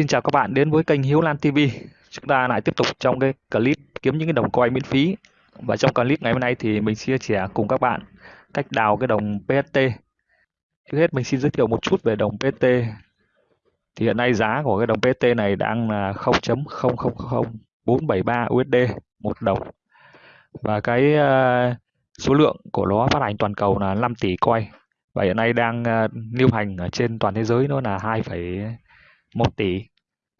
Xin chào các bạn, đến với kênh Hiếu Lan TV. Chúng ta lại tiếp tục trong cái clip kiếm những cái đồng coin miễn phí. Và trong clip ngày hôm nay thì mình chia sẻ cùng các bạn cách đào cái đồng PST. Trước hết mình xin giới thiệu một chút về đồng PST. Thì hiện nay giá của cái đồng PST này đang là 0.000473 USD một đồng. Và cái ờ, số lượng của nó phát hành toàn cầu là 5 tỷ coin. Và hiện nay đang ờ, lưu hành ở trên toàn thế giới nó là 2.1 tỷ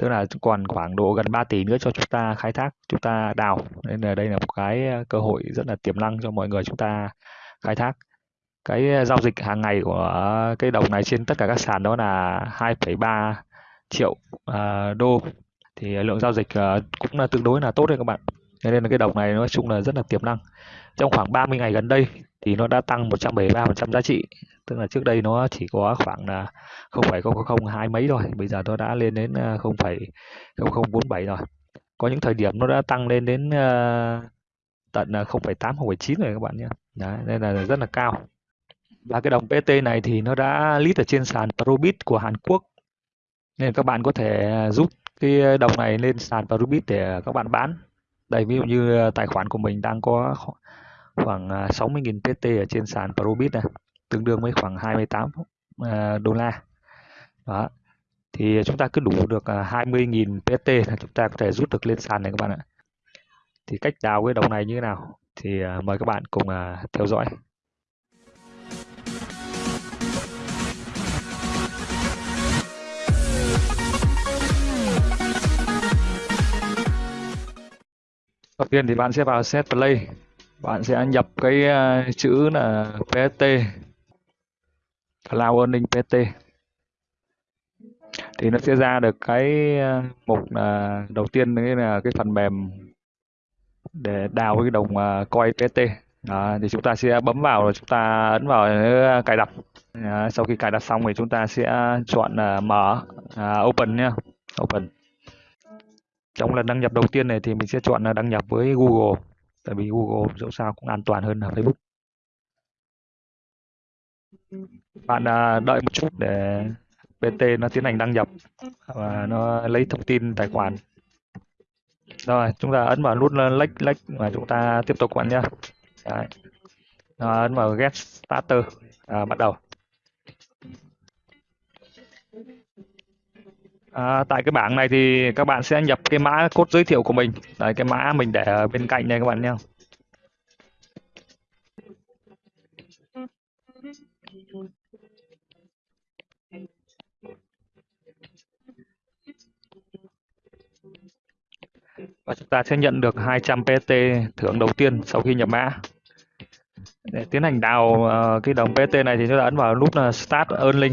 tức là còn khoảng độ gần 3 tỷ nữa cho chúng ta khai thác chúng ta đào. Nên là đây là một cái ờ, cơ hội rất là tiềm năng cho mọi người chúng ta khai thác. Cái ờ, giao dịch hàng ngày của cái đồng này trên tất cả các sàn đó là 2,3 triệu uh, đô. Thì lượng giao dịch uh, cũng là tương đối là tốt đấy các bạn. Nên là cái đồng này nói chung là rất là tiềm năng. Trong khoảng 30 ngày gần đây thì nó đã tăng 173% giá trị tức là trước đây nó chỉ có khoảng là 0,000 hai mấy rồi bây giờ nó đã lên đến ờ, 0,0047 rồi. Có những thời điểm nó đã tăng lên đến uh, tận ờ, 0,8 0,9 rồi các bạn nhé. Đấy, nên là rất là cao. Và cái đồng PT này thì nó đã list ở trên sàn Probit của Hàn Quốc. Nên các bạn có thể rút cái đồng này lên sàn Probit để các bạn bán. Đây ví dụ như tài khoản của mình đang có khoảng 60.000 PT ở trên sàn Probit này tương đương với khoảng 28 ờ, đô la. Đó, thì chúng ta cứ đủ được ờ, 20.000 PT là chúng ta có thể rút được lên sàn này các bạn ạ. Thì cách đào cái đồng này như thế nào? Thì ờ, mời các bạn cùng theo dõi. Đầu tiên thì bạn sẽ vào set play. Bạn sẽ nhập cái chữ là PST Cloud Earning PT thì nó sẽ ra được cái ờ, mục là đầu tiên đấy là cái phần mềm để đào cái đồng ờ, coin PT đó, thì chúng ta sẽ bấm vào rồi chúng ta ấn vào ờ, cài đặt. Đó, sau khi cài đặt xong thì chúng ta sẽ chọn uh, mở uh, open nhé open. Trong lần đăng nhập đầu tiên này thì mình sẽ chọn là đăng nhập với Google. Tại vì Google dẫu sao cũng an toàn hơn là Facebook bạn à, đợi một chút để PT nó tiến hành đăng nhập và nó lấy thông tin tài khoản. Rồi chúng ta ấn vào nút lách lách và chúng ta tiếp tục bạn nhé Đấy. ấn vào get starter. À, bắt đầu. À, tại cái bảng này thì các bạn sẽ nhập cái mã code giới thiệu của mình. Đấy, cái mã mình để bên cạnh này các bạn nhé ta sẽ nhận được 200 PT thưởng đầu tiên sau khi nhập mã. Để tiến hành đào uh, cái đồng PT này thì chúng ta ấn vào nút là Start Earning.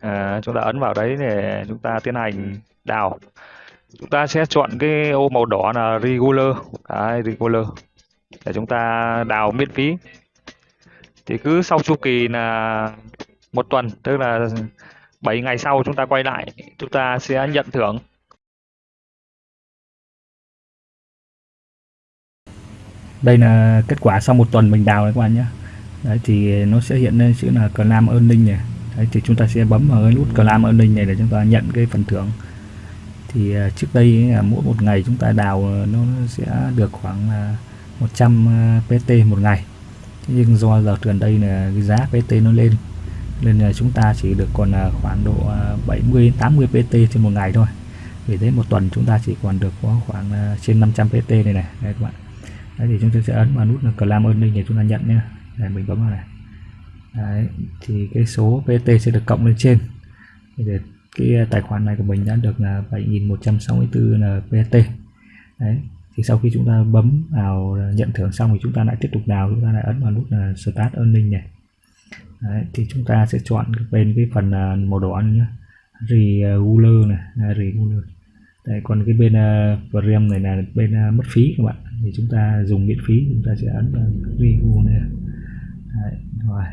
À, chúng ta ấn vào đấy để chúng ta tiến hành đào. Chúng ta sẽ chọn cái ô màu đỏ là regular. Đấy, regular. Để chúng ta đào miễn phí. Thì cứ sau chu kỳ là một tuần tức là 7 ngày sau chúng ta quay lại chúng ta sẽ nhận thưởng. Đây là kết quả sau một tuần mình đào đấy các bạn nhé. Đấy, thì nó sẽ hiện lên chữ là clam earning này. Đấy, thì chúng ta sẽ bấm vào cái nút clam earning này để chúng ta nhận cái phần thưởng. Thì à, trước đây à, mỗi một ngày chúng ta đào à, nó sẽ được khoảng 100 PT một ngày. Thế nhưng do giờ gần đây là cái giá PT nó lên, nên là chúng ta chỉ được còn là khoảng độ 70 80 PT trên một ngày thôi. Vì thế một tuần chúng ta chỉ còn được có khoảng trên 500 PT này này. Đây các bạn đấy thì chúng ta sẽ ấn vào nút là clam earning để chúng ta nhận nhé để mình bấm vào này. Đấy thì cái số PT sẽ được cộng lên trên. Để cái à, tài khoản này của mình đã được là 7164 là PT đấy thì sau khi chúng ta bấm vào nhận thưởng xong thì chúng ta lại tiếp tục đào chúng ta lại ấn vào nút là start earning này. Đấy, thì chúng ta sẽ chọn bên cái phần à, màu đỏ nhé regular này à, regular Đấy, còn cái bên uh, này là bên uh, mất phí các bạn thì chúng ta dùng miễn phí chúng ta sẽ ấn vào review này. Đấy, rồi.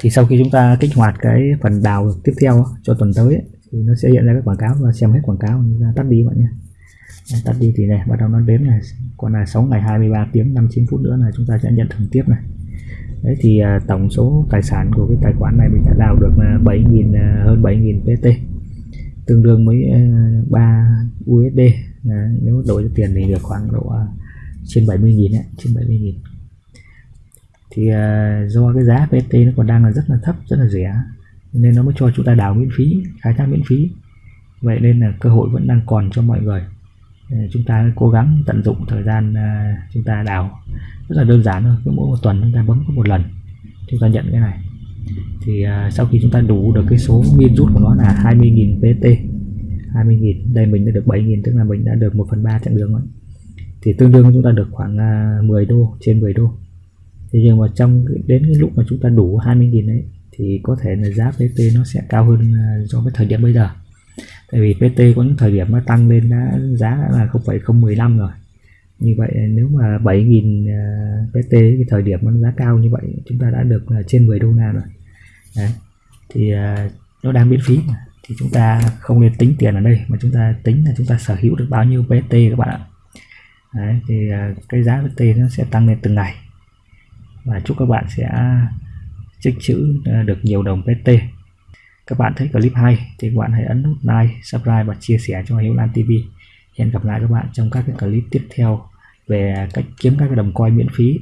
Thì sau khi chúng ta kích hoạt cái phần đào tiếp theo cho tuần tới thì nó sẽ hiện ra các quảng cáo và xem hết quảng cáo. Chúng ta tắt đi bạn nhé. Đấy, tắt đi thì này bắt đầu nó đếm này còn là 6 ngày 23 tiếng 59 phút nữa là chúng ta sẽ nhận thưởng tiếp này. Đấy thì à, tổng số tài sản của cái tài khoản này mình đã đào được là 7.000 à, hơn 7.000 PT tương đương với à, 3 USD Đấy, nếu đổi cho tiền thì được khoảng độ à, trên 70 nghìn ấy, trên 70 nghìn. Thì uh, do cái giá PT nó còn đang là rất là thấp rất là rẻ nên nó mới cho chúng ta đào miễn phí khai thác miễn phí. Vậy nên là cơ hội vẫn đang còn cho mọi người. Ờ, chúng ta cố gắng tận dụng thời gian à, chúng ta đào. Rất là đơn giản thôi cứ mỗi một tuần chúng ta bấm có một lần chúng ta nhận cái này. Thì sau khi chúng ta đủ được cái số min rút của nó là 20.000 PT 20.000 đây mình đã được 7.000 tức là mình đã được 1 phần 3 chặng đường rồi. Thì tương đương chúng ta được khoảng à, 10 đô trên 10 đô. Thế nhưng mà trong đến cái lúc mà chúng ta đủ 20.000 đấy thì có thể là giá PT nó sẽ cao hơn à, so với thời điểm bây giờ. Tại vì PT có những thời điểm nó tăng lên đã giá đã là 0,015 rồi. Như vậy nếu mà 7.000 à, PT cái thời điểm nó giá cao như vậy chúng ta đã được trên 10 đô la rồi. Đấy. thì nó đang miễn phí mà thì chúng ta không nên tính tiền ở đây mà chúng ta tính là chúng ta sở hữu được bao nhiêu PT các bạn ạ. Đấy, thì à, cái giá PT nó sẽ tăng lên từng ngày. Và chúc các bạn sẽ tích trữ à, được nhiều đồng PT các bạn thấy clip hay thì các bạn hãy ấn nút like, subscribe và chia sẻ cho Hiếu Lan TV. Hẹn gặp lại các bạn trong các cái clip tiếp theo về cách kiếm các cái đồng coin miễn phí.